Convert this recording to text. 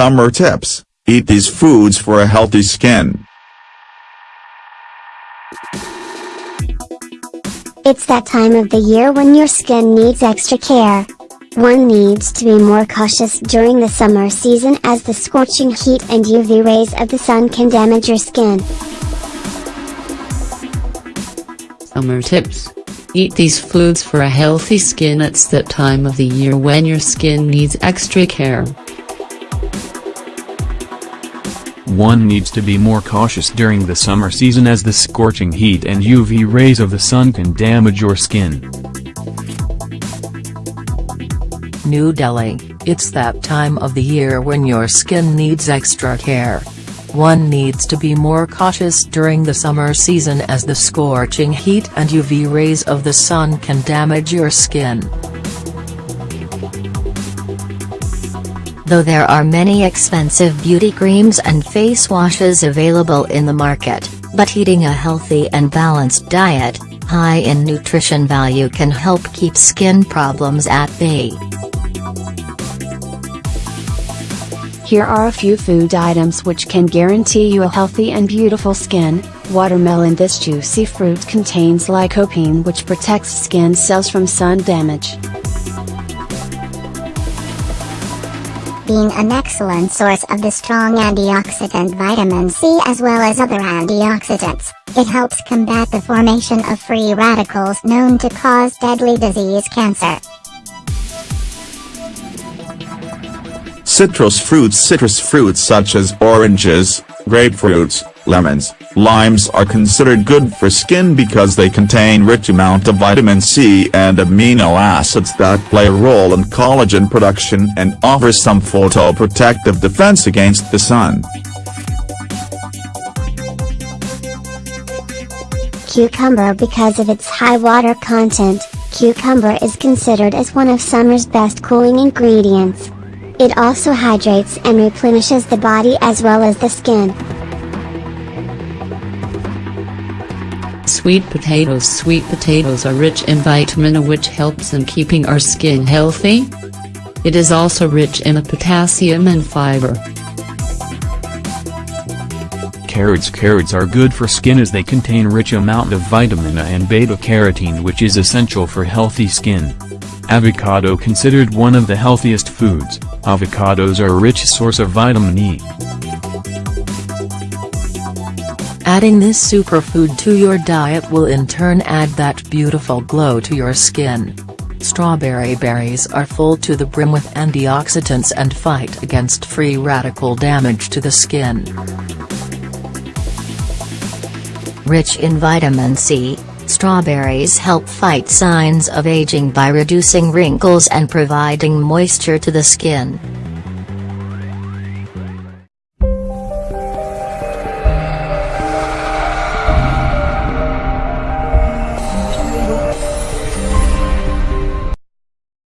summer tips, eat these foods for a healthy skin. It's that time of the year when your skin needs extra care. One needs to be more cautious during the summer season as the scorching heat and UV rays of the sun can damage your skin. Summer tips. Eat these foods for a healthy skin It's that time of the year when your skin needs extra care. One needs to be more cautious during the summer season as the scorching heat and UV rays of the sun can damage your skin. New Delhi, it's that time of the year when your skin needs extra care. One needs to be more cautious during the summer season as the scorching heat and UV rays of the sun can damage your skin. Though there are many expensive beauty creams and face washes available in the market, but eating a healthy and balanced diet, high in nutrition value can help keep skin problems at bay. Here are a few food items which can guarantee you a healthy and beautiful skin. Watermelon This juicy fruit contains lycopene which protects skin cells from sun damage. Being an excellent source of the strong antioxidant vitamin C as well as other antioxidants, it helps combat the formation of free radicals known to cause deadly disease cancer. Citrus fruits Citrus fruits such as oranges, grapefruits, lemons, limes are considered good for skin because they contain rich amount of vitamin C and amino acids that play a role in collagen production and offer some photoprotective defense against the sun. Cucumber Because of its high water content, cucumber is considered as one of summer's best cooling ingredients. It also hydrates and replenishes the body as well as the skin. Sweet potatoes Sweet potatoes are rich in vitamin A which helps in keeping our skin healthy. It is also rich in potassium and fiber. Carrots Carrots are good for skin as they contain rich amount of vitamin A and beta-carotene which is essential for healthy skin. Avocado considered one of the healthiest foods, avocados are a rich source of vitamin E. Adding this superfood to your diet will in turn add that beautiful glow to your skin. Strawberry berries are full to the brim with antioxidants and fight against free radical damage to the skin. Rich in vitamin C, strawberries help fight signs of aging by reducing wrinkles and providing moisture to the skin.